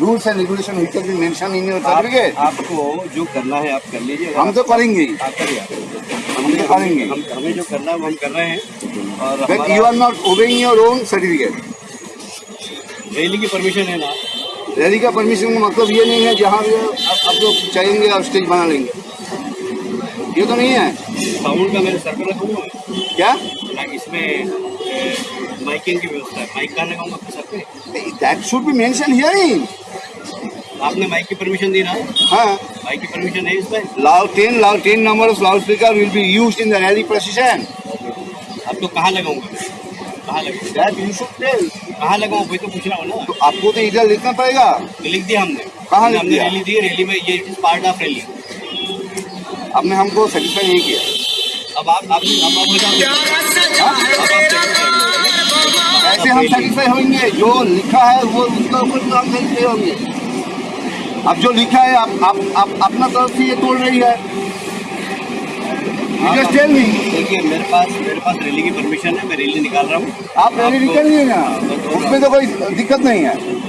Rules and regulation been mentioned in your आप, certificate आपको जो करना है आप कर लीजिए हम तो करेंगे। हम तो करेंगे। हम हमें जो करना है वो हम कर रहे हैं और हमारा you are not obeying your own rally की परमिशन है ना? रैली का परमिशन का मतलब ये नहीं है जहाँ भी आप लोग चाहेंगे आप स्टेज बना लेंगे। ये तो नहीं है। साउंड का मैंने सर्कल रखा हुआ है। क्या? इसमें माइकिंग की व्यवस्था है। माइक कहाँ लगाऊँगा सर पे। That should be mention hearing आपने माइक की परमिशन दी ना? हाँ। माइक की परमिशन है इसमें loud 10 loud 10 number of loudspeaker will be used in the rally procession. अब तो कहाँ लगाऊँगा? कहाँ लगाऊँगा? कहाँ लगाऊँ? वही तो पूछ रहा हूँ ना। तो आपको तो इधर लिखना पड़ेगा। तो लिख दिया हमने। कहाँ लिख हमने दिया? रैली दी रैली में ये पार्ट ऑफ़ रैली आपने हमको सेटिस्फाई नहीं किया। अब आप आप अब आप हाँ? ऐसे हम सेटिस्फाई होंगे जो लिखा है वो उसका ऊपर तो हम सेटिस्फाई होंगे। अब जो लिखा है आप आप, आप अपना तरफ़ से ये तोड़ रही है। मी देखिए मेरे पास मेरे पास रैली की परमिशन है मैं रैली निकाल रहा हूँ। आप रैली आपको- निकलिए ना? हाँ, बस उसमें तो कोई दिक्कत नहीं है।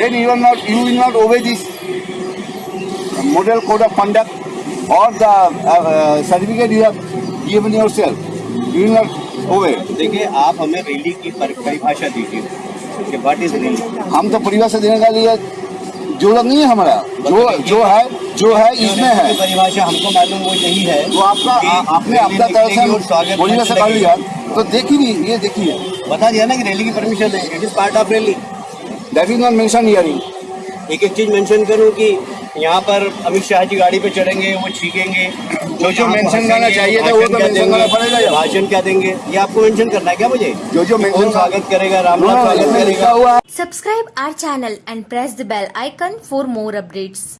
You are not you will not obey this model code of conduct or the uh, uh, certificate you have given yourself. You will not obey. देखिए आप हमें रैली की परिभाषा दीजिए। हम तो परिवार से देने का लिए ज़रूरत नहीं है हमारा जो जो है जो है इसमें है। परिभाषा हमको मालूम वो यही है तो आपका आपने अपना तरफ़ से बोलने से कर लिया तो देखी नहीं ये देखिए बता दिया ना कि रैली की परमिशन है। It is part of rally that is not mention hearing एक एक चीज़ मेंशन करूँ कि यहाँ पर अमित शाह जी गाड़ी पे चढ़ेंगे वो छीकेंगे जो जो मेंशन करना चाहिए था, वो भाषण तो मेंशन देंगे, करना पड़ेगा भाषण क्या देंगे? ये आपको मेंशन करना है क्या मुझे? जो जो मेंशन स्वागत करेगा रामनाथ स्वागत करेगा? Subscribe our channel and press the bell icon for more for more updates.